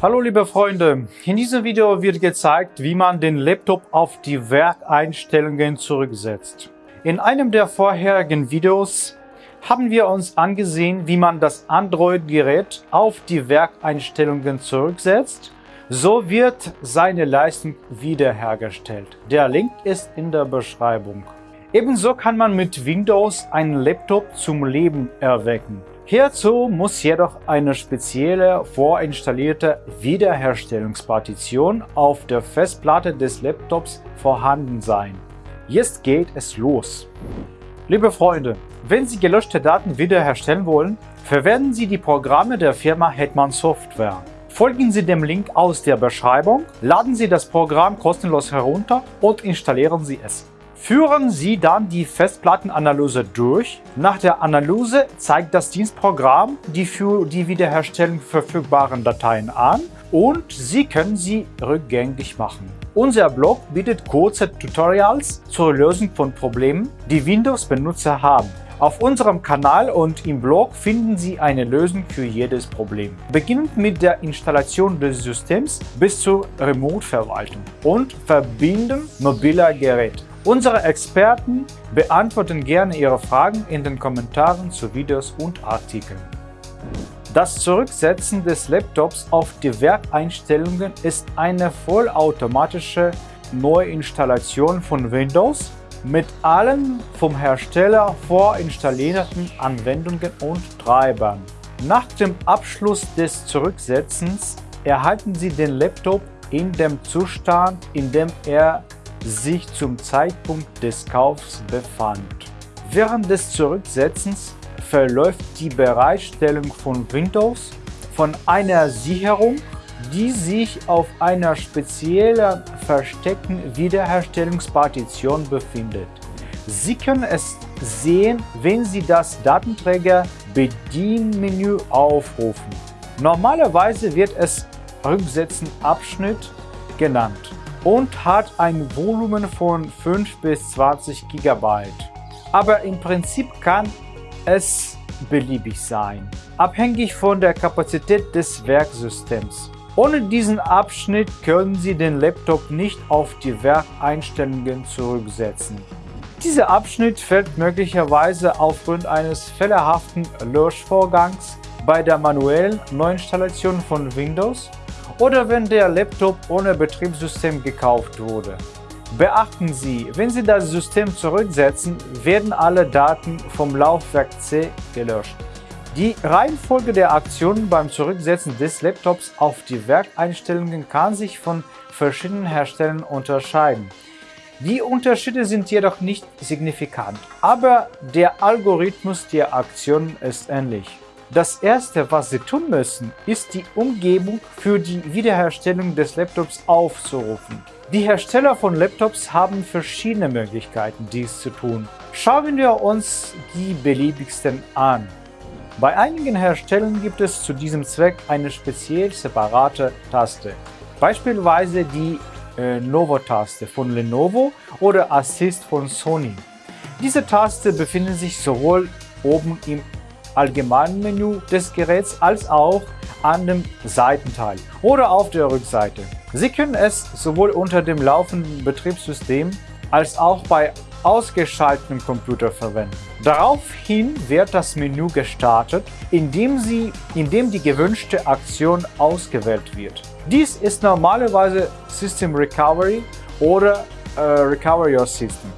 Hallo liebe Freunde, in diesem Video wird gezeigt, wie man den Laptop auf die Werkeinstellungen zurücksetzt. In einem der vorherigen Videos haben wir uns angesehen, wie man das Android-Gerät auf die Werkeinstellungen zurücksetzt. So wird seine Leistung wiederhergestellt. Der Link ist in der Beschreibung. Ebenso kann man mit Windows einen Laptop zum Leben erwecken. Hierzu muss jedoch eine spezielle vorinstallierte Wiederherstellungspartition auf der Festplatte des Laptops vorhanden sein. Jetzt geht es los. Liebe Freunde, wenn Sie gelöschte Daten wiederherstellen wollen, verwenden Sie die Programme der Firma Hetman Software. Folgen Sie dem Link aus der Beschreibung, laden Sie das Programm kostenlos herunter und installieren Sie es. Führen Sie dann die Festplattenanalyse durch. Nach der Analyse zeigt das Dienstprogramm die für die Wiederherstellung verfügbaren Dateien an und Sie können sie rückgängig machen. Unser Blog bietet kurze Tutorials zur Lösung von Problemen, die Windows-Benutzer haben. Auf unserem Kanal und im Blog finden Sie eine Lösung für jedes Problem. Beginnend mit der Installation des Systems bis zur Remote-Verwaltung und Verbinden mobiler Geräte. Unsere Experten beantworten gerne Ihre Fragen in den Kommentaren zu Videos und Artikeln. Das Zurücksetzen des Laptops auf die Werkeinstellungen ist eine vollautomatische Neuinstallation von Windows mit allen vom Hersteller vorinstallierten Anwendungen und Treibern. Nach dem Abschluss des Zurücksetzens erhalten Sie den Laptop in dem Zustand, in dem er sich zum Zeitpunkt des Kaufs befand. Während des Zurücksetzens verläuft die Bereitstellung von Windows von einer Sicherung, die sich auf einer speziellen versteckten Wiederherstellungspartition befindet. Sie können es sehen, wenn Sie das Datenträger-Bedienmenü aufrufen. Normalerweise wird es Rücksetzen-Abschnitt genannt und hat ein Volumen von 5 bis 20 GB. Aber im Prinzip kann es beliebig sein, abhängig von der Kapazität des Werksystems. Ohne diesen Abschnitt können Sie den Laptop nicht auf die Werkeinstellungen zurücksetzen. Dieser Abschnitt fällt möglicherweise aufgrund eines fehlerhaften Löschvorgangs bei der manuellen Neuinstallation von Windows oder wenn der Laptop ohne Betriebssystem gekauft wurde. Beachten Sie, wenn Sie das System zurücksetzen, werden alle Daten vom Laufwerk C gelöscht. Die Reihenfolge der Aktionen beim Zurücksetzen des Laptops auf die Werkeinstellungen kann sich von verschiedenen Herstellern unterscheiden. Die Unterschiede sind jedoch nicht signifikant, aber der Algorithmus der Aktionen ist ähnlich. Das erste, was Sie tun müssen, ist die Umgebung für die Wiederherstellung des Laptops aufzurufen. Die Hersteller von Laptops haben verschiedene Möglichkeiten, dies zu tun. Schauen wir uns die beliebigsten an. Bei einigen Herstellern gibt es zu diesem Zweck eine speziell separate Taste, beispielsweise die äh, Novo-Taste von Lenovo oder Assist von Sony. Diese Taste befindet sich sowohl oben im allgemeinen Menü des Geräts als auch an dem Seitenteil oder auf der Rückseite. Sie können es sowohl unter dem laufenden Betriebssystem als auch bei ausgeschaltetem Computer verwenden. Daraufhin wird das Menü gestartet, indem, sie, indem die gewünschte Aktion ausgewählt wird. Dies ist normalerweise System Recovery oder äh, Recover Your System.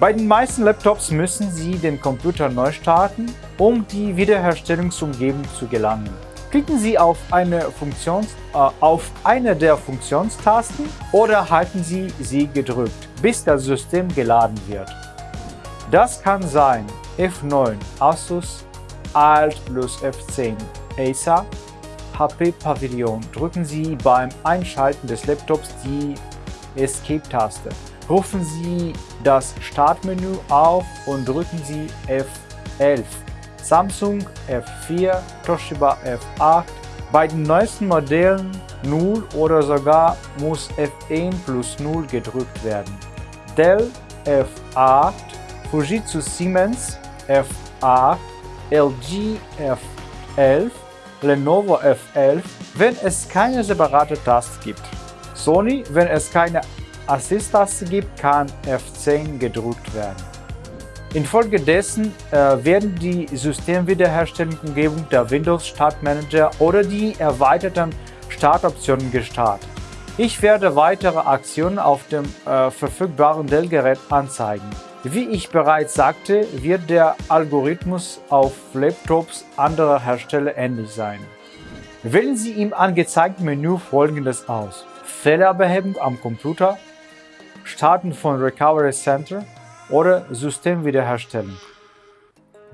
Bei den meisten Laptops müssen Sie den Computer neu starten, um die Wiederherstellungsumgebung zu gelangen. Klicken Sie auf eine, Funktions, äh, auf eine der Funktionstasten oder halten Sie sie gedrückt, bis das System geladen wird. Das kann sein F9 Asus, Alt plus F10 Acer, HP Pavilion. Drücken Sie beim Einschalten des Laptops die Escape-Taste. Rufen Sie das Startmenü auf und drücken Sie F11. Samsung F4, Toshiba F8. Bei den neuesten Modellen 0 oder sogar muss F1 plus 0 gedrückt werden. Dell F8, Fujitsu Siemens F8, LG F11, Lenovo F11, wenn es keine separate Taste gibt. Sony, wenn es keine Assist-Taste gibt, kann F10 gedrückt werden. Infolgedessen äh, werden die Systemwiederherstellungsumgebung der Windows Startmanager oder die erweiterten Startoptionen gestartet. Ich werde weitere Aktionen auf dem äh, verfügbaren Dell-Gerät anzeigen. Wie ich bereits sagte, wird der Algorithmus auf Laptops anderer Hersteller ähnlich sein. Wählen Sie im angezeigten Menü folgendes aus. Fehlerbehebung am Computer, Starten von Recovery Center oder Systemwiederherstellung.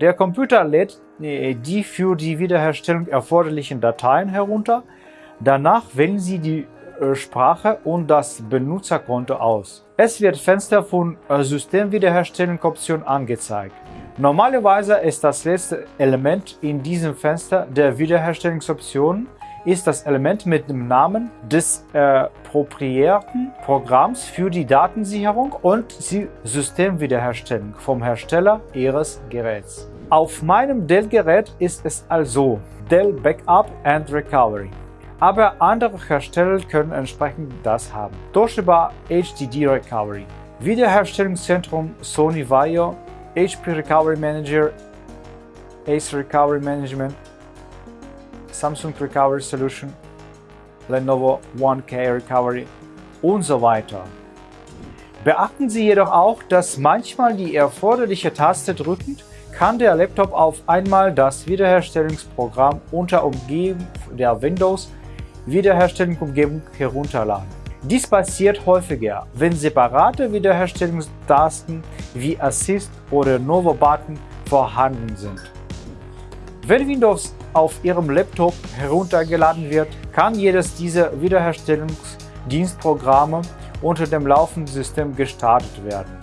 Der Computer lädt äh, die für die Wiederherstellung erforderlichen Dateien herunter. Danach wählen Sie die äh, Sprache und das Benutzerkonto aus. Es wird Fenster von äh, Systemwiederherstellungsoption angezeigt. Normalerweise ist das letzte Element in diesem Fenster der Wiederherstellungsoptionen ist das Element mit dem Namen des äh, proprietären Programms für die Datensicherung und die Systemwiederherstellung vom Hersteller Ihres Geräts. Auf meinem Dell-Gerät ist es also Dell Backup and Recovery. Aber andere Hersteller können entsprechend das haben. Toshiba HDD Recovery, Wiederherstellungszentrum Sony Vaio, HP Recovery Manager, Ace Recovery Management, Samsung Recovery Solution, Lenovo 1K Recovery und so weiter. Beachten Sie jedoch auch, dass manchmal die erforderliche Taste drückend kann der Laptop auf einmal das Wiederherstellungsprogramm unter Umgebung der Windows Wiederherstellungsumgebung herunterladen. Dies passiert häufiger, wenn separate Wiederherstellungstasten wie Assist oder Novo Button vorhanden sind. Wenn Windows auf Ihrem Laptop heruntergeladen wird, kann jedes dieser Wiederherstellungsdienstprogramme unter dem laufenden System gestartet werden.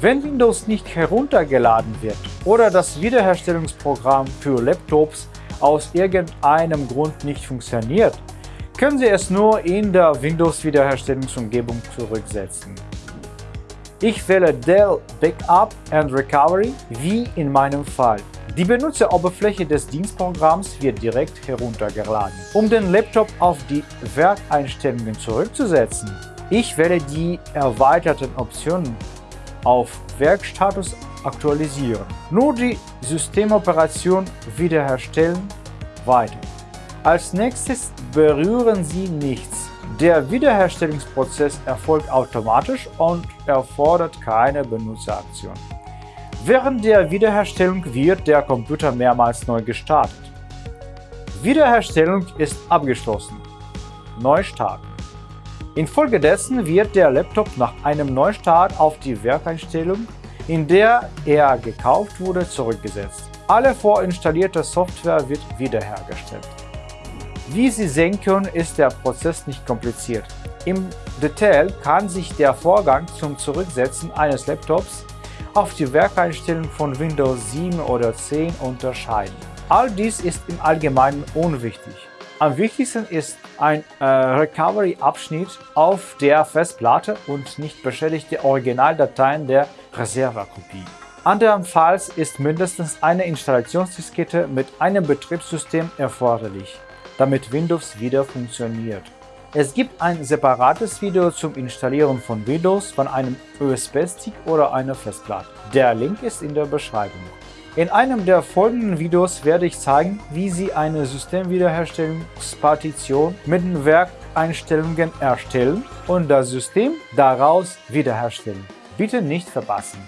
Wenn Windows nicht heruntergeladen wird oder das Wiederherstellungsprogramm für Laptops aus irgendeinem Grund nicht funktioniert, können Sie es nur in der Windows-Wiederherstellungsumgebung zurücksetzen. Ich wähle Dell Backup and Recovery, wie in meinem Fall. Die Benutzeroberfläche des Dienstprogramms wird direkt heruntergeladen. Um den Laptop auf die Werkeinstellungen zurückzusetzen, ich wähle die erweiterten Optionen auf Werkstatus aktualisieren. Nur die Systemoperation wiederherstellen weiter. Als nächstes berühren Sie nichts. Der Wiederherstellungsprozess erfolgt automatisch und erfordert keine Benutzeraktion. Während der Wiederherstellung wird der Computer mehrmals neu gestartet. Wiederherstellung ist abgeschlossen. Neustart. Infolgedessen wird der Laptop nach einem Neustart auf die Werkeinstellung, in der er gekauft wurde, zurückgesetzt. Alle vorinstallierte Software wird wiederhergestellt. Wie Sie sehen können, ist der Prozess nicht kompliziert. Im Detail kann sich der Vorgang zum Zurücksetzen eines Laptops auf die Werkeinstellung von Windows 7 oder 10 unterscheiden. All dies ist im Allgemeinen unwichtig. Am wichtigsten ist ein äh, Recovery-Abschnitt auf der Festplatte und nicht beschädigte Originaldateien der Reservekopie. Andernfalls ist mindestens eine Installationsdiskette mit einem Betriebssystem erforderlich damit Windows wieder funktioniert. Es gibt ein separates Video zum Installieren von Windows von einem USB-Stick oder einer Festplatte. Der Link ist in der Beschreibung. In einem der folgenden Videos werde ich zeigen, wie Sie eine Systemwiederherstellungspartition mit den Werkeinstellungen erstellen und das System daraus wiederherstellen. Bitte nicht verpassen.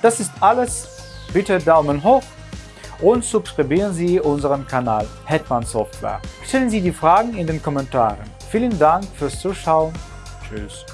Das ist alles. Bitte Daumen hoch und subscribieren Sie unseren Kanal Hetman Software. Stellen Sie die Fragen in den Kommentaren. Vielen Dank fürs Zuschauen. Tschüss.